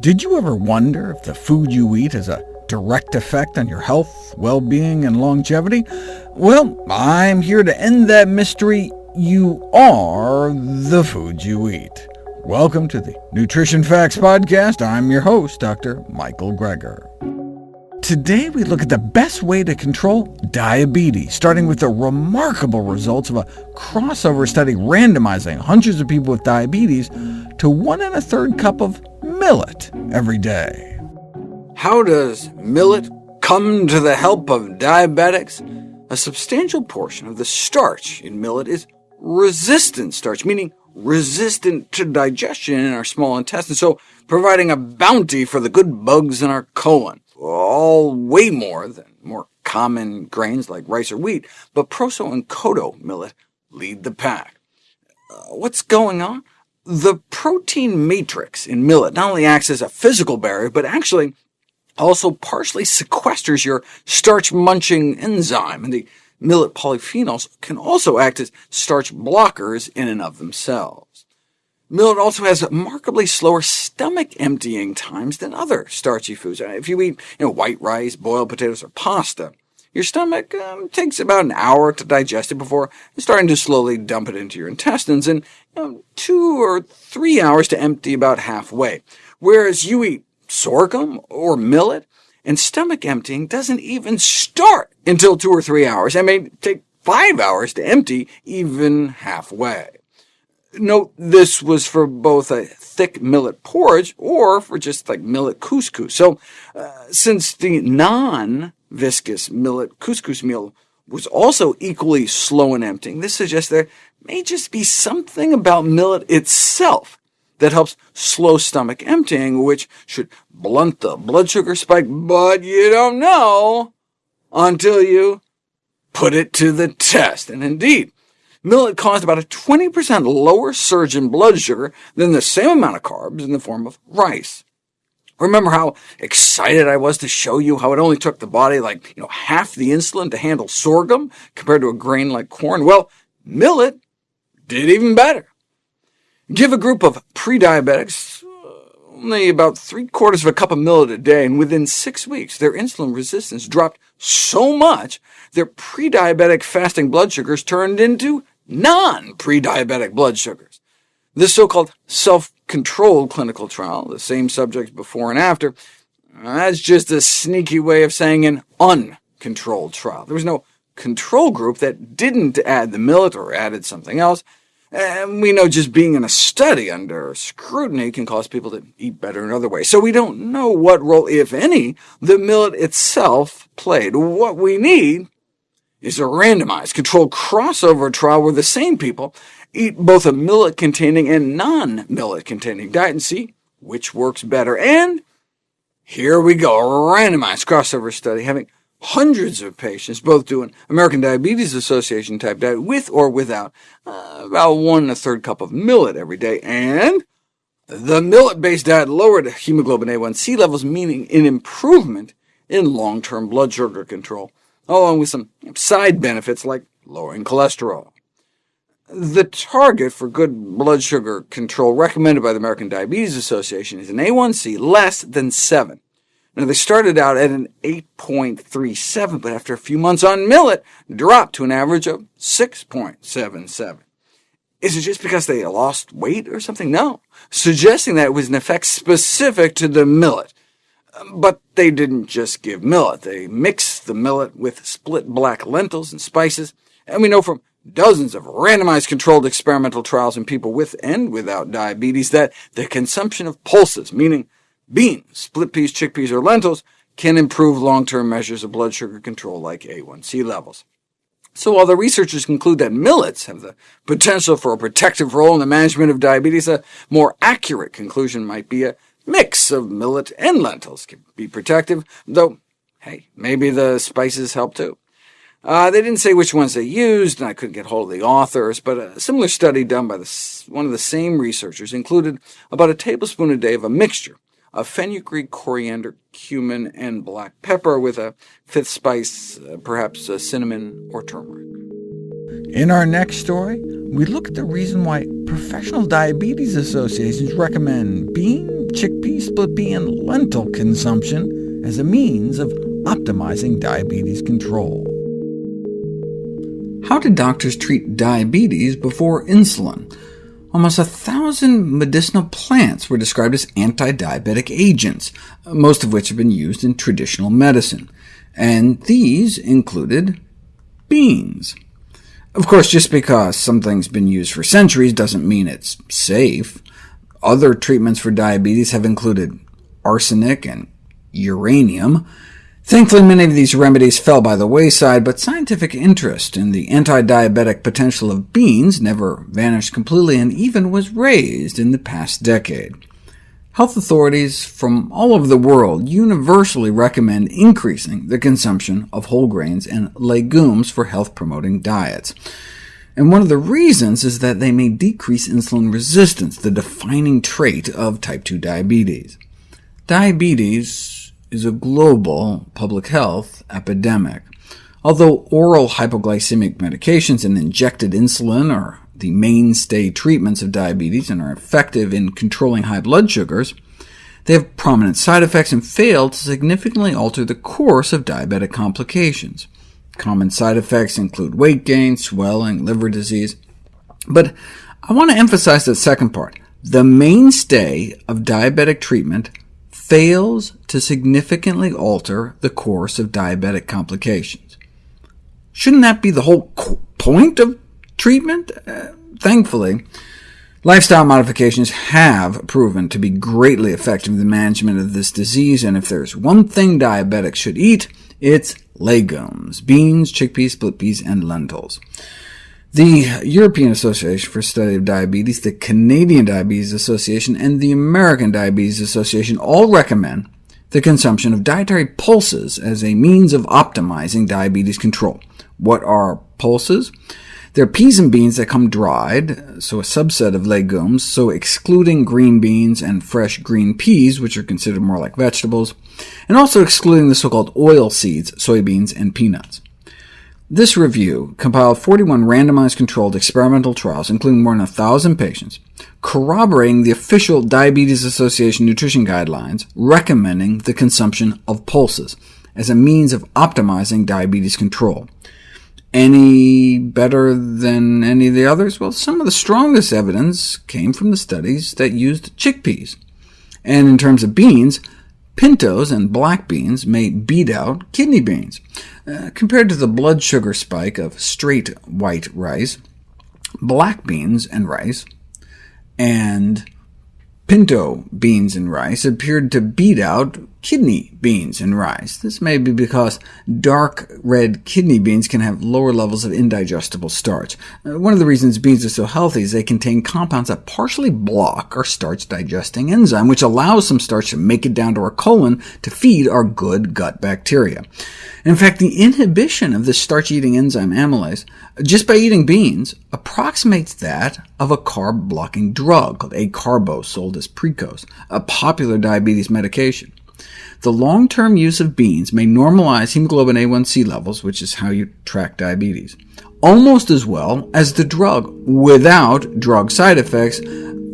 Did you ever wonder if the food you eat has a direct effect on your health, well-being, and longevity? Well, I'm here to end that mystery. You are the food you eat. Welcome to the Nutrition Facts Podcast. I'm your host, Dr. Michael Greger. Today we look at the best way to control diabetes, starting with the remarkable results of a crossover study randomizing hundreds of people with diabetes to one and a third cup of millet every day. How does millet come to the help of diabetics? A substantial portion of the starch in millet is resistant starch, meaning resistant to digestion in our small intestine, so providing a bounty for the good bugs in our colon all way more than more common grains like rice or wheat, but proso and kodo millet lead the pack. Uh, what's going on? The protein matrix in millet not only acts as a physical barrier, but actually also partially sequesters your starch-munching enzyme, and the millet polyphenols can also act as starch blockers in and of themselves. Millet also has remarkably slower stomach emptying times than other starchy foods. If you eat you know, white rice, boiled potatoes, or pasta, your stomach um, takes about an hour to digest it before starting to slowly dump it into your intestines, and you know, two or three hours to empty about halfway. Whereas you eat sorghum or millet, and stomach emptying doesn't even start until two or three hours, and may take five hours to empty even halfway. Note this was for both a thick millet porridge or for just like millet couscous. So uh, since the non-viscous millet couscous meal was also equally slow in emptying, this suggests there may just be something about millet itself that helps slow stomach emptying, which should blunt the blood sugar spike, but you don't know until you put it to the test. And indeed, millet caused about a 20% lower surge in blood sugar than the same amount of carbs in the form of rice. Remember how excited I was to show you how it only took the body like you know, half the insulin to handle sorghum compared to a grain like corn? Well, millet did even better. Give a group of pre-diabetics only about three-quarters of a cup of millet a day, and within six weeks their insulin resistance dropped so much their pre-diabetic fasting blood sugars turned into non-pre-diabetic blood sugars. This so-called self-controlled clinical trial, the same subjects before and after, uh, that's just a sneaky way of saying an uncontrolled trial. There was no control group that didn't add the millet or added something else, and we know just being in a study under scrutiny can cause people to eat better in other ways. So we don't know what role, if any, the millet itself played. What we need is a randomized, controlled crossover trial where the same people eat both a millet-containing and non-millet-containing diet and see which works better. And here we go, a randomized crossover study having hundreds of patients, both doing American Diabetes Association type diet with or without uh, about one and a third cup of millet every day, and the millet-based diet lowered hemoglobin A1C levels, meaning an improvement in long-term blood sugar control along with some side benefits like lowering cholesterol. The target for good blood sugar control recommended by the American Diabetes Association is an A1C less than 7. Now, they started out at an 8.37, but after a few months on millet, dropped to an average of 6.77. Is it just because they lost weight or something? No, suggesting that it was an effect specific to the millet. But they didn't just give millet. They mixed the millet with split black lentils and spices, and we know from dozens of randomized controlled experimental trials in people with and without diabetes that the consumption of pulses, meaning beans, split peas, chickpeas, or lentils, can improve long-term measures of blood sugar control like A1C levels. So while the researchers conclude that millets have the potential for a protective role in the management of diabetes, a more accurate conclusion might be a mix of millet and lentils can be protective, though, hey, maybe the spices help too. Uh, they didn't say which ones they used, and I couldn't get hold of the authors, but a similar study done by the, one of the same researchers included about a tablespoon a day of a mixture of fenugreek, coriander, cumin, and black pepper with a fifth spice, uh, perhaps cinnamon or turmeric. In our next story, we look at the reason why professional diabetes associations recommend bean, chickpea, split pea, and lentil consumption as a means of optimizing diabetes control. How did doctors treat diabetes before insulin? Almost a thousand medicinal plants were described as anti-diabetic agents, most of which have been used in traditional medicine, and these included beans. Of course, just because something's been used for centuries doesn't mean it's safe. Other treatments for diabetes have included arsenic and uranium, Thankfully, many of these remedies fell by the wayside, but scientific interest in the anti-diabetic potential of beans never vanished completely, and even was raised in the past decade. Health authorities from all over the world universally recommend increasing the consumption of whole grains and legumes for health-promoting diets. And one of the reasons is that they may decrease insulin resistance, the defining trait of type 2 diabetes. Diabetes is a global public health epidemic. Although oral hypoglycemic medications and injected insulin are the mainstay treatments of diabetes and are effective in controlling high blood sugars, they have prominent side effects and fail to significantly alter the course of diabetic complications. Common side effects include weight gain, swelling, liver disease. But I want to emphasize the second part. The mainstay of diabetic treatment fails to significantly alter the course of diabetic complications. Shouldn't that be the whole point of treatment? Uh, thankfully, lifestyle modifications have proven to be greatly effective in the management of this disease, and if there's one thing diabetics should eat, it's legumes, beans, chickpeas, split peas, and lentils. The European Association for Study of Diabetes, the Canadian Diabetes Association, and the American Diabetes Association all recommend the consumption of dietary pulses as a means of optimizing diabetes control. What are pulses? They're peas and beans that come dried, so a subset of legumes, so excluding green beans and fresh green peas, which are considered more like vegetables, and also excluding the so-called oil seeds, soybeans, and peanuts. This review compiled 41 randomized controlled experimental trials, including more than 1,000 patients, corroborating the official Diabetes Association nutrition guidelines recommending the consumption of pulses as a means of optimizing diabetes control. Any better than any of the others? Well, some of the strongest evidence came from the studies that used chickpeas. And in terms of beans, Pintos and black beans may beat out kidney beans. Uh, compared to the blood sugar spike of straight white rice, black beans and rice, and pinto beans and rice appeared to beat out kidney beans and rice. This may be because dark red kidney beans can have lower levels of indigestible starch. Uh, one of the reasons beans are so healthy is they contain compounds that partially block our starch-digesting enzyme, which allows some starch to make it down to our colon to feed our good gut bacteria. In fact, the inhibition of the starch-eating enzyme amylase, just by eating beans, approximates that of a carb-blocking drug called acarbose, sold as Precose, a popular diabetes medication. The long-term use of beans may normalize hemoglobin A1c levels, which is how you track diabetes, almost as well as the drug without drug side effects,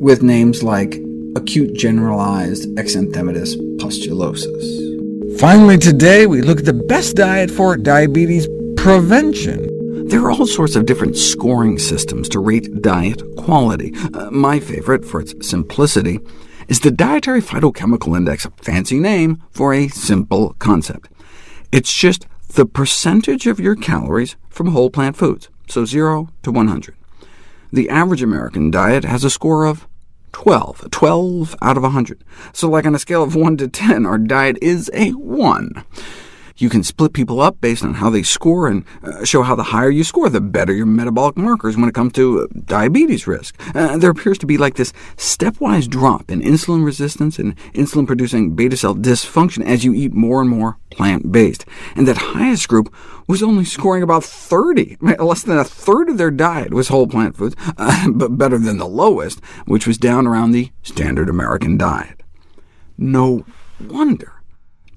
with names like acute generalized exanthematous pustulosis. Finally today, we look at the best diet for diabetes prevention. There are all sorts of different scoring systems to rate diet quality. Uh, my favorite, for its simplicity, is the Dietary Phytochemical Index a fancy name for a simple concept. It's just the percentage of your calories from whole plant foods, so 0 to 100. The average American diet has a score of 12, 12 out of 100. So like on a scale of 1 to 10, our diet is a 1. You can split people up based on how they score and uh, show how the higher you score, the better your metabolic markers when it comes to uh, diabetes risk. Uh, there appears to be like this stepwise drop in insulin resistance and insulin-producing beta cell dysfunction as you eat more and more plant-based. And that highest group was only scoring about 30. Less than a third of their diet was whole plant foods, uh, but better than the lowest, which was down around the standard American diet. No wonder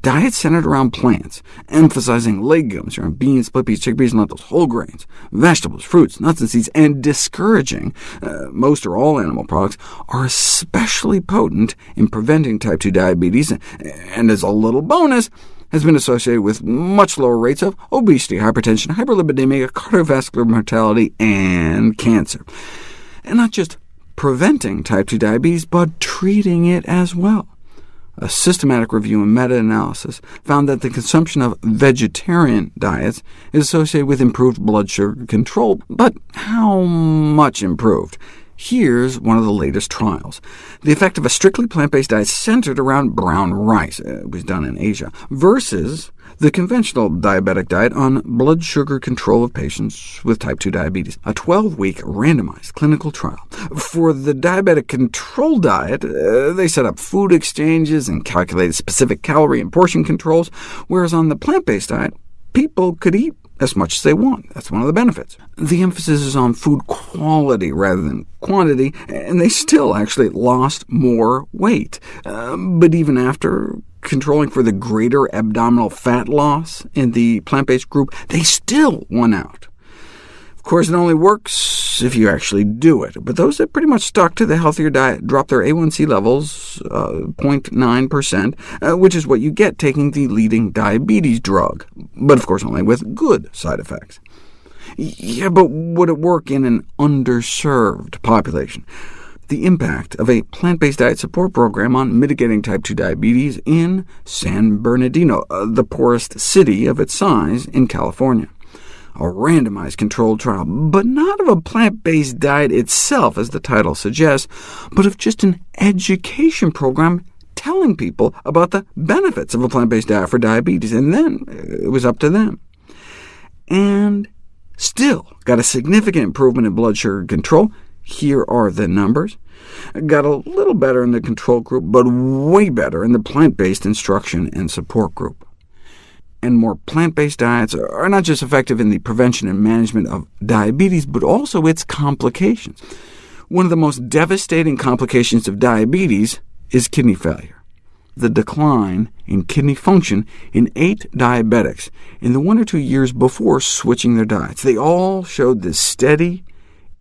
Diets centered around plants, emphasizing legumes around beans, split peas, chickpeas, and lentils, whole grains, vegetables, fruits, nuts, and seeds, and discouraging uh, most or all animal products, are especially potent in preventing type 2 diabetes, and as a little bonus, has been associated with much lower rates of obesity, hypertension, hyperlipidemia, cardiovascular mortality, and cancer. And not just preventing type 2 diabetes, but treating it as well. A systematic review and meta-analysis found that the consumption of vegetarian diets is associated with improved blood sugar control. But how much improved? Here's one of the latest trials. The effect of a strictly plant-based diet centered around brown rice, uh, it was done in Asia, versus the conventional diabetic diet on blood sugar control of patients with type 2 diabetes, a 12-week randomized clinical trial. For the diabetic control diet, uh, they set up food exchanges and calculated specific calorie and portion controls, whereas on the plant-based diet, people could eat as much as they want. That's one of the benefits. The emphasis is on food quality rather than quantity, and they still actually lost more weight. Uh, but even after controlling for the greater abdominal fat loss in the plant-based group, they still won out. Of course, it only works if you actually do it, but those that pretty much stuck to the healthier diet dropped their A1C levels uh, 0.9%, uh, which is what you get taking the leading diabetes drug, but of course only with good side effects. Yeah, but would it work in an underserved population? The impact of a plant-based diet support program on mitigating type 2 diabetes in San Bernardino, uh, the poorest city of its size in California a randomized controlled trial, but not of a plant-based diet itself, as the title suggests, but of just an education program telling people about the benefits of a plant-based diet for diabetes, and then uh, it was up to them. And still got a significant improvement in blood sugar control. Here are the numbers. Got a little better in the control group, but way better in the plant-based instruction and support group and more plant-based diets are not just effective in the prevention and management of diabetes, but also its complications. One of the most devastating complications of diabetes is kidney failure. The decline in kidney function in eight diabetics in the one or two years before switching their diets. They all showed this steady,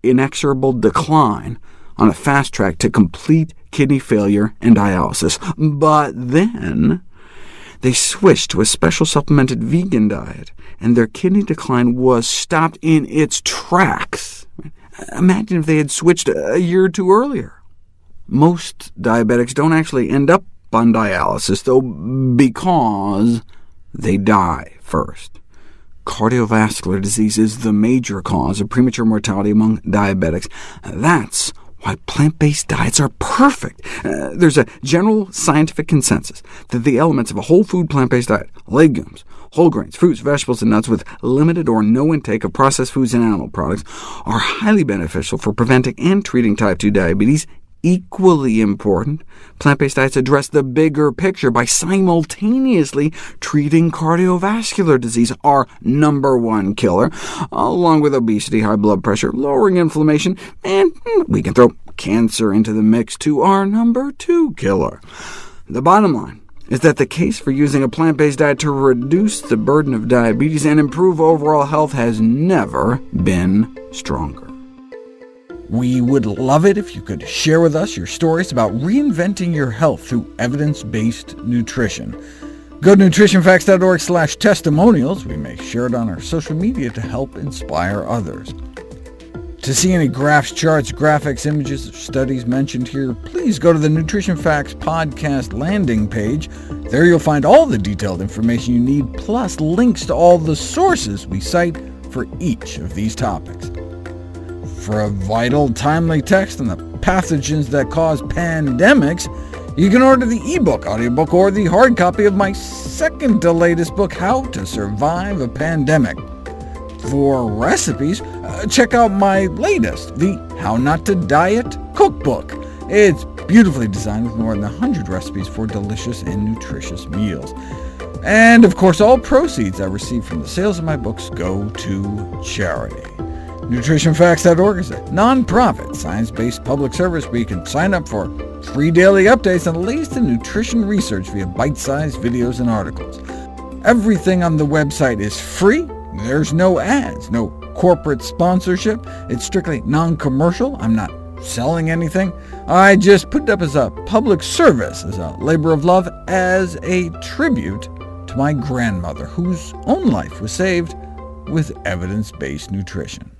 inexorable decline on a fast track to complete kidney failure and dialysis. But then they switched to a special supplemented vegan diet, and their kidney decline was stopped in its tracks. Imagine if they had switched a year or two earlier. Most diabetics don't actually end up on dialysis, though, because they die first. Cardiovascular disease is the major cause of premature mortality among diabetics. That's why plant-based diets are perfect. Uh, there's a general scientific consensus that the elements of a whole food plant-based diet, legumes, whole grains, fruits, vegetables, and nuts with limited or no intake of processed foods and animal products, are highly beneficial for preventing and treating type 2 diabetes Equally important, plant-based diets address the bigger picture by simultaneously treating cardiovascular disease, our number one killer, along with obesity, high blood pressure, lowering inflammation, and hmm, we can throw cancer into the mix to our number two killer. The bottom line is that the case for using a plant-based diet to reduce the burden of diabetes and improve overall health has never been stronger. We would love it if you could share with us your stories about reinventing your health through evidence-based nutrition. Go to nutritionfacts.org slash testimonials. We may share it on our social media to help inspire others. To see any graphs, charts, graphics, images, or studies mentioned here, please go to the Nutrition Facts podcast landing page. There you'll find all the detailed information you need, plus links to all the sources we cite for each of these topics. For a vital, timely text on the pathogens that cause pandemics, you can order the ebook, audiobook, or the hard copy of my second to latest book, How to Survive a Pandemic. For recipes, uh, check out my latest, the How Not to Diet Cookbook. It's beautifully designed with more than 100 recipes for delicious and nutritious meals. And of course, all proceeds I receive from the sales of my books go to charity. NutritionFacts.org is a non-profit, science-based public service where you can sign up for free daily updates on the latest in nutrition research via bite-sized videos and articles. Everything on the website is free. There's no ads, no corporate sponsorship. It's strictly non-commercial. I'm not selling anything. I just put it up as a public service, as a labor of love, as a tribute to my grandmother, whose own life was saved with evidence-based nutrition.